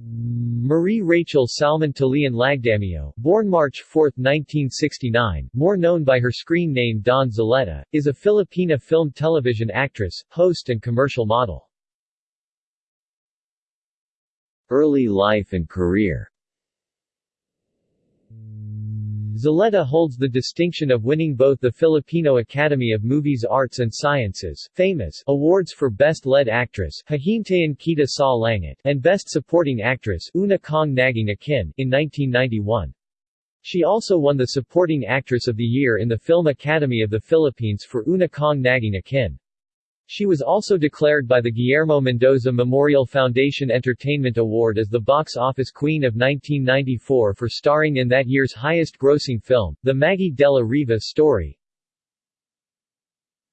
Marie Rachel Salman Taleon Lagdameo, born March 4, 1969, more known by her screen name Dawn Zulueta, is a Filipina film television actress, host and commercial model. Early life and career Zulueta holds the distinction of winning both the Filipino Academy of Movies Arts and Sciences FAMAS awards for Best Lead Actress Hihintayin Kita sa Langit and Best Supporting Actress Una Kong Naging Akin in 1991. She also won the Supporting Actress of the Year in the Film Academy of the Philippines for Una Kong Naging Akin. She was also declared by the Guillermo Mendoza Memorial Foundation Entertainment Award as the box office queen of 1994 for starring in that year's highest-grossing film, The Maggie Dela Riva Story.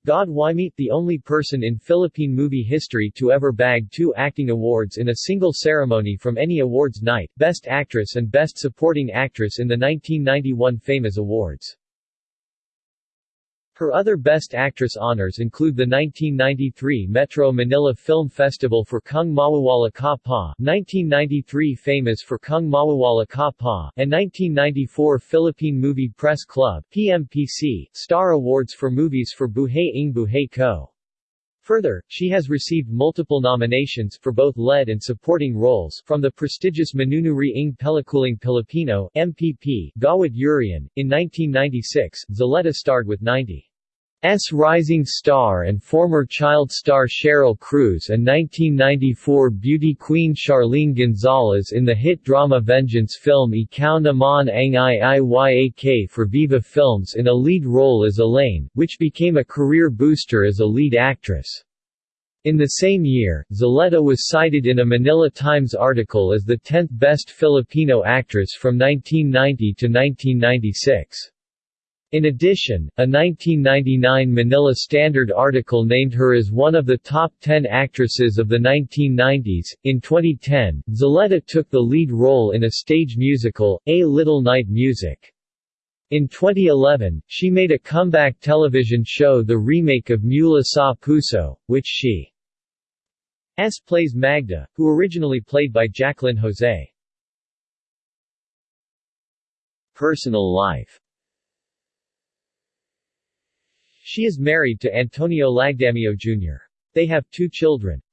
God Wymete the only person in Philippine movie history to ever bag two acting awards in a single ceremony from any awards night, Best Actress and Best Supporting Actress in the 1991 FAMAS Awards. Her other Best Actress honors include the 1993 Metro Manila Film Festival for Kung Mawawala Ka Pa, 1993 FAMAS for Kung Mawawala Ka Pa, and 1994 Philippine Movie Press Club PMPC, Star Awards for movies for Buhay ng Buhay Ko. Further, she has received multiple nominations for both lead and supporting roles from the prestigious Manunuri ng Pelikulang Pilipino MPP Gawad Urian. In 1996, Zulueta starred with 90 S rising star and former child star Sheryl Cruz and 1994 beauty queen Charlene Gonzalez in the hit drama vengeance film Ikaw Naman Ang Iiyak for Viva Films in a lead role as Elaine, which became a career booster as a lead actress. In the same year, Zulueta was cited in a Manila Times article as the 10th best Filipino actress from 1990 to 1996. In addition, a 1999 Manila Standard article named her as one of the top 10 actresses of the 1990s. In 2010, Zulueta took the lead role in a stage musical, A Little Night Music. In 2011, she made a comeback television show the remake of Mula sa Puso, which she S plays Magda, who originally played by Jacqueline Jose. Personal life she is married to Antonio Lagdameo Jr. They have two children.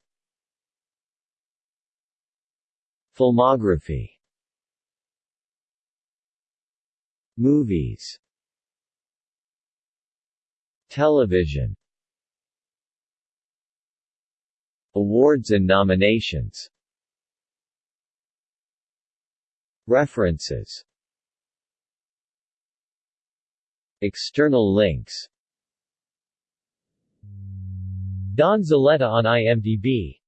Filmography. Movies. Television. Awards and nominations. References. External links Dawn Zulueta on IMDb